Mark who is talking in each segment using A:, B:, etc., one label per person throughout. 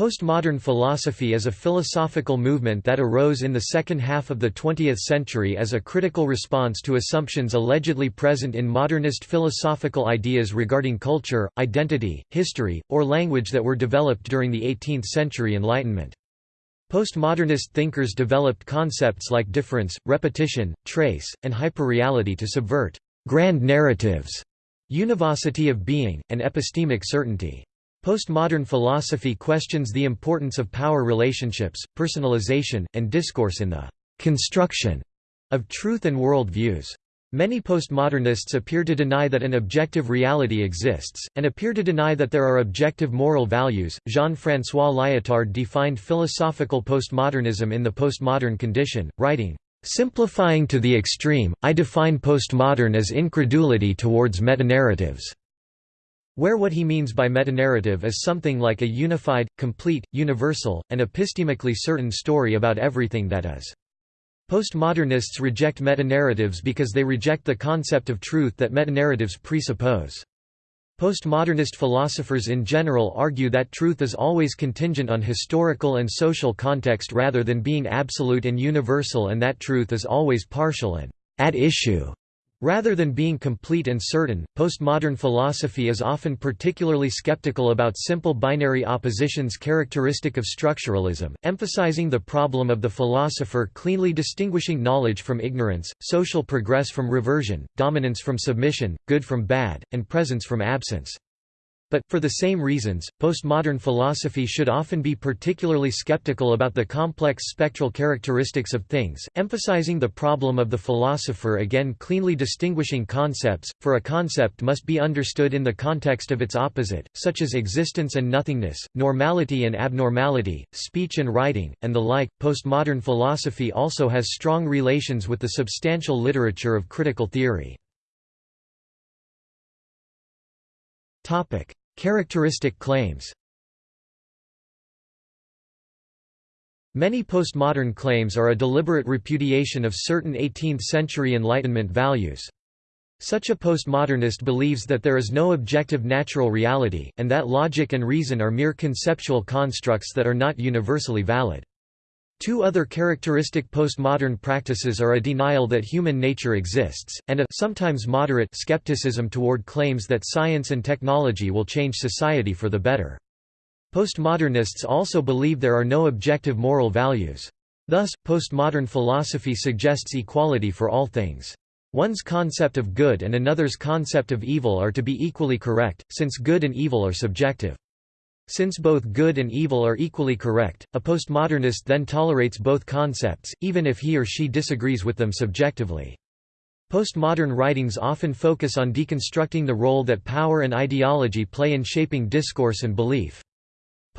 A: Postmodern philosophy is a philosophical movement that arose in the second half of the 20th century as a critical response to assumptions allegedly present in modernist philosophical ideas regarding culture, identity, history, or language that were developed during the 18th century Enlightenment. Postmodernist thinkers developed concepts like difference, repetition, trace, and hyperreality to subvert grand narratives, univocity of being, and epistemic certainty. Postmodern philosophy questions the importance of power relationships, personalization, and discourse in the construction of truth and world views. Many postmodernists appear to deny that an objective reality exists, and appear to deny that there are objective moral values. Jean Francois Lyotard defined philosophical postmodernism in The Postmodern Condition, writing, Simplifying to the extreme, I define postmodern as incredulity towards metanarratives where what he means by metanarrative is something like a unified, complete, universal, and epistemically certain story about everything that is. Postmodernists reject metanarratives because they reject the concept of truth that metanarratives presuppose. Postmodernist philosophers in general argue that truth is always contingent on historical and social context rather than being absolute and universal and that truth is always partial and at issue Rather than being complete and certain, postmodern philosophy is often particularly skeptical about simple binary oppositions characteristic of structuralism, emphasizing the problem of the philosopher cleanly distinguishing knowledge from ignorance, social progress from reversion, dominance from submission, good from bad, and presence from absence. But, for the same reasons, postmodern philosophy should often be particularly skeptical about the complex spectral characteristics of things, emphasizing the problem of the philosopher again cleanly distinguishing concepts, for a concept must be understood in the context of its opposite, such as existence and nothingness, normality and abnormality, speech and writing, and the like. Postmodern philosophy also has strong relations with the substantial literature of critical theory. Topic: Characteristic claims Many postmodern claims are a deliberate repudiation of certain 18th-century Enlightenment values. Such a postmodernist believes that there is no objective natural reality, and that logic and reason are mere conceptual constructs that are not universally valid. Two other characteristic postmodern practices are a denial that human nature exists, and a sometimes moderate skepticism toward claims that science and technology will change society for the better. Postmodernists also believe there are no objective moral values. Thus, postmodern philosophy suggests equality for all things. One's concept of good and another's concept of evil are to be equally correct, since good and evil are subjective. Since both good and evil are equally correct, a postmodernist then tolerates both concepts, even if he or she disagrees with them subjectively. Postmodern writings often focus on deconstructing the role that power and ideology play in shaping discourse and belief.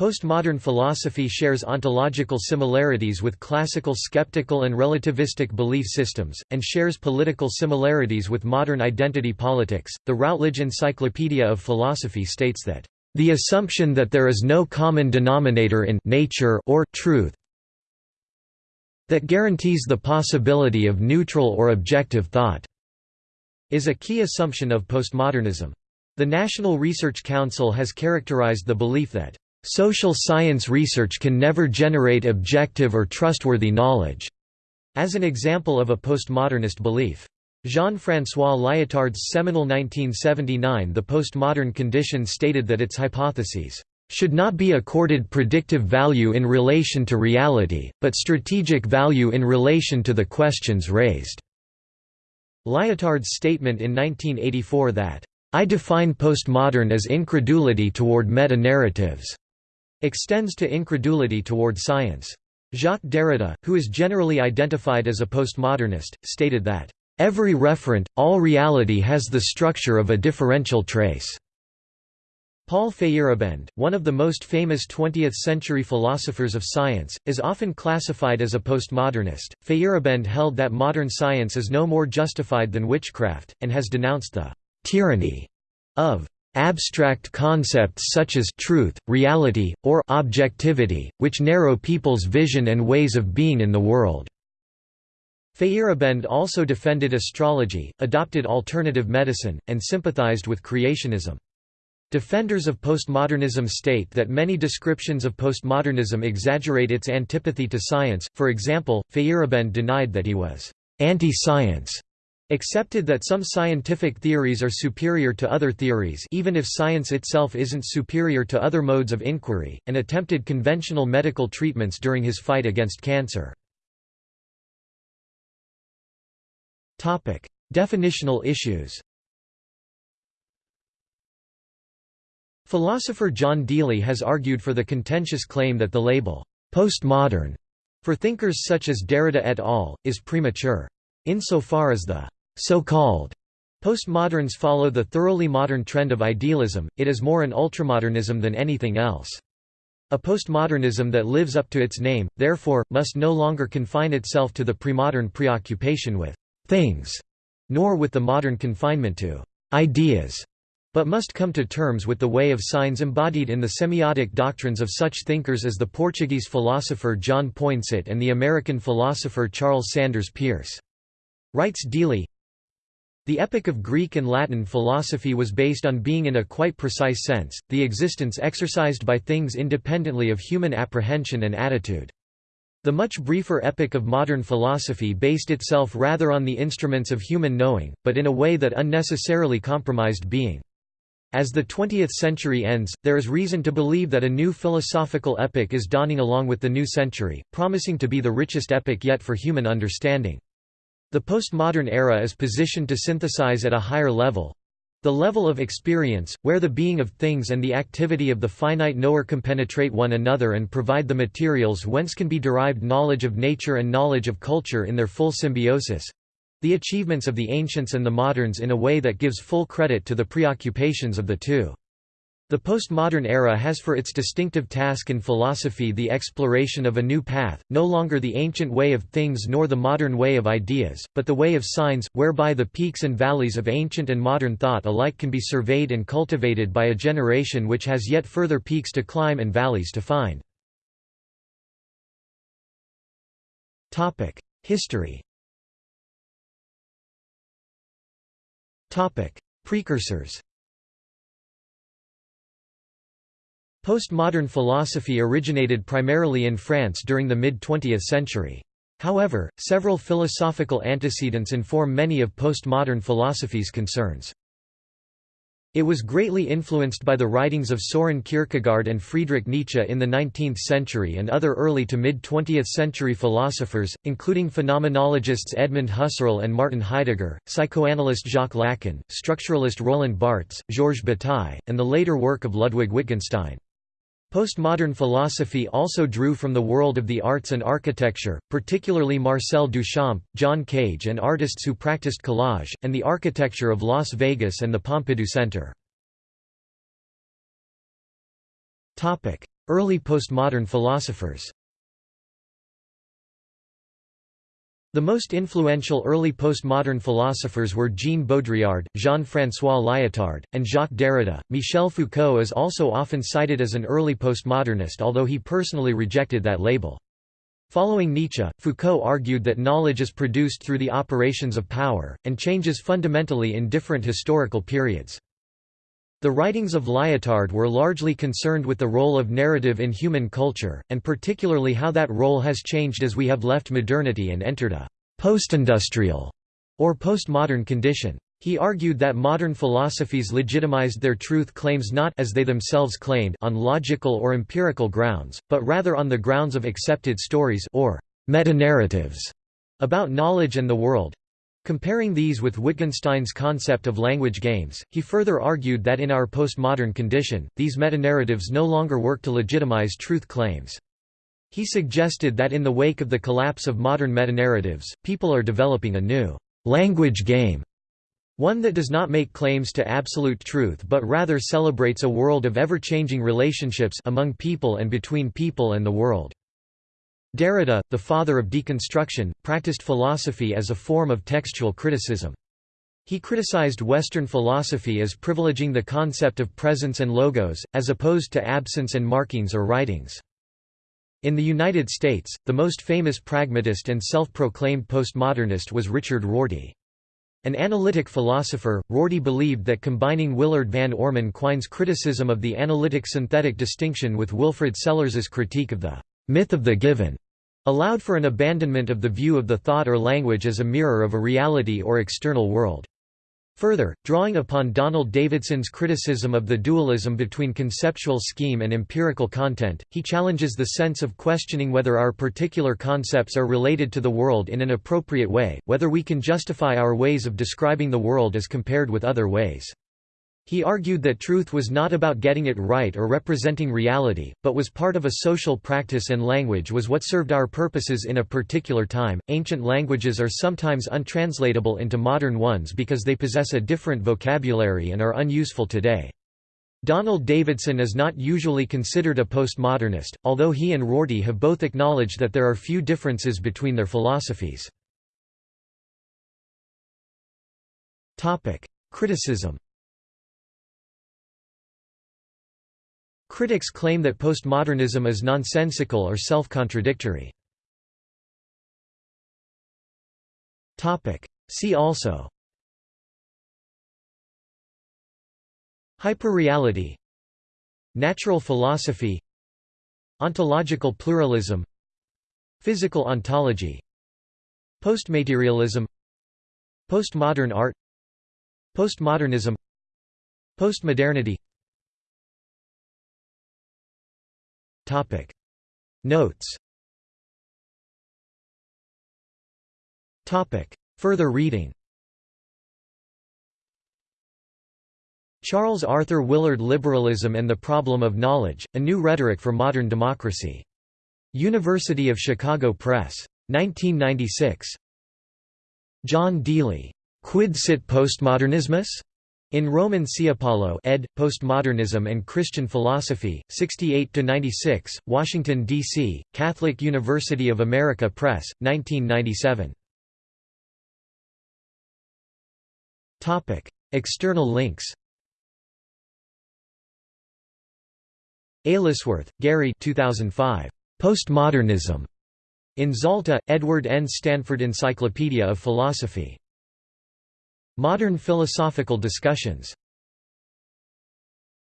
A: Postmodern philosophy shares ontological similarities with classical skeptical and relativistic belief systems, and shares political similarities with modern identity politics. The Routledge Encyclopedia of Philosophy states that the assumption that there is no common denominator in nature or truth that guarantees the possibility of neutral or objective thought is a key assumption of postmodernism. The National Research Council has characterized the belief that social science research can never generate objective or trustworthy knowledge as an example of a postmodernist belief. Jean-François Lyotard's seminal 1979 The Postmodern Condition stated that its hypotheses should not be accorded predictive value in relation to reality, but strategic value in relation to the questions raised." Lyotard's statement in 1984 that, "...I define postmodern as incredulity toward meta-narratives," extends to incredulity toward science. Jacques Derrida, who is generally identified as a postmodernist, stated that, Every referent, all reality has the structure of a differential trace. Paul Feyerabend, one of the most famous 20th-century philosophers of science, is often classified as a postmodernist. Feyerabend held that modern science is no more justified than witchcraft, and has denounced the tyranny of abstract concepts such as truth, reality, or objectivity, which narrow people's vision and ways of being in the world. Feyerabend also defended astrology, adopted alternative medicine, and sympathized with creationism. Defenders of postmodernism state that many descriptions of postmodernism exaggerate its antipathy to science, for example, Feyerabend denied that he was anti-science, accepted that some scientific theories are superior to other theories even if science itself isn't superior to other modes of inquiry, and attempted conventional medical treatments during his fight against cancer. Definitional issues Philosopher John Deely has argued for the contentious claim that the label, postmodern, for thinkers such as Derrida et al., is premature. Insofar as the so-called postmoderns follow the thoroughly modern trend of idealism, it is more an ultramodernism than anything else. A postmodernism that lives up to its name, therefore, must no longer confine itself to the premodern preoccupation with things, nor with the modern confinement to ideas but must come to terms with the way of signs embodied in the semiotic doctrines of such thinkers as the Portuguese philosopher John Poinsot and the American philosopher Charles Sanders Peirce. Writes Deely, the epic of Greek and Latin philosophy was based on being in a quite precise sense, the existence exercised by things independently of human apprehension and attitude. The much briefer epic of modern philosophy based itself rather on the instruments of human knowing, but in a way that unnecessarily compromised being. As the 20th century ends, there is reason to believe that a new philosophical epic is dawning along with the new century, promising to be the richest epic yet for human understanding. The postmodern era is positioned to synthesize at a higher level, the level of experience, where the being of things and the activity of the finite knower compenetrate one another and provide the materials whence can be derived knowledge of nature and knowledge of culture in their full symbiosis, the achievements of the ancients and the moderns in a way that gives full credit to the preoccupations of the two. The postmodern era has for its distinctive task in philosophy the exploration of a new path, no longer the ancient way of things nor the modern way of ideas, but the way of signs, whereby the peaks and valleys of ancient and modern thought alike can be surveyed and cultivated by a generation which has yet further peaks to climb and valleys to find. History Precursors. Postmodern philosophy originated primarily in France during the mid-20th century. However, several philosophical antecedents inform many of postmodern philosophy's concerns. It was greatly influenced by the writings of Soren Kierkegaard and Friedrich Nietzsche in the 19th century and other early to mid-20th century philosophers, including phenomenologists Edmund Husserl and Martin Heidegger, psychoanalyst Jacques Lacan, structuralist Roland Barthes, Georges Bataille, and the later work of Ludwig Wittgenstein. Postmodern philosophy also drew from the world of the arts and architecture, particularly Marcel Duchamp, John Cage and artists who practiced collage, and the architecture of Las Vegas and the Pompidou Center. Early postmodern philosophers The most influential early postmodern philosophers were Jean Baudrillard, Jean-François Lyotard, and Jacques Derrida. Michel Foucault is also often cited as an early postmodernist although he personally rejected that label. Following Nietzsche, Foucault argued that knowledge is produced through the operations of power, and changes fundamentally in different historical periods. The writings of Lyotard were largely concerned with the role of narrative in human culture, and particularly how that role has changed as we have left modernity and entered a «postindustrial» or postmodern condition. He argued that modern philosophies legitimized their truth claims not as they themselves claimed on logical or empirical grounds, but rather on the grounds of accepted stories or metanarratives about knowledge and the world, Comparing these with Wittgenstein's concept of language games, he further argued that in our postmodern condition, these metanarratives no longer work to legitimize truth claims. He suggested that in the wake of the collapse of modern metanarratives, people are developing a new language game, one that does not make claims to absolute truth but rather celebrates a world of ever-changing relationships among people and between people and the world. Derrida, the father of deconstruction, practiced philosophy as a form of textual criticism. He criticized Western philosophy as privileging the concept of presence and logos, as opposed to absence and markings or writings. In the United States, the most famous pragmatist and self-proclaimed postmodernist was Richard Rorty. An analytic philosopher, Rorty believed that combining Willard Van Orman Quine's criticism of the analytic-synthetic distinction with Wilfrid Sellars's critique of the myth of the given allowed for an abandonment of the view of the thought or language as a mirror of a reality or external world. Further, drawing upon Donald Davidson's criticism of the dualism between conceptual scheme and empirical content, he challenges the sense of questioning whether our particular concepts are related to the world in an appropriate way, whether we can justify our ways of describing the world as compared with other ways. He argued that truth was not about getting it right or representing reality, but was part of a social practice and language was what served our purposes in a particular time. Ancient languages are sometimes untranslatable into modern ones because they possess a different vocabulary and are unuseful today. Donald Davidson is not usually considered a postmodernist, although he and Rorty have both acknowledged that there are few differences between their philosophies. Criticism Critics claim that postmodernism is nonsensical or self-contradictory. See also. Hyperreality. Natural philosophy. Ontological pluralism. Physical ontology. Postmaterialism. Postmodern art. Postmodernism. Postmodernity Topic Notes Topic Further reading Charles Arthur Willard Liberalism and the Problem of Knowledge, A New Rhetoric for Modern Democracy. University of Chicago Press. 1996. John Deely. Quid sit postmodernismus? In Roman Ciapalo ed. Postmodernism and Christian Philosophy, 68–96, Washington, D.C., Catholic University of America Press, 1997. External links Aylesworth, Gary 2005. Postmodernism. In Zalta, Edward N. Stanford Encyclopedia of Philosophy. Modern philosophical discussions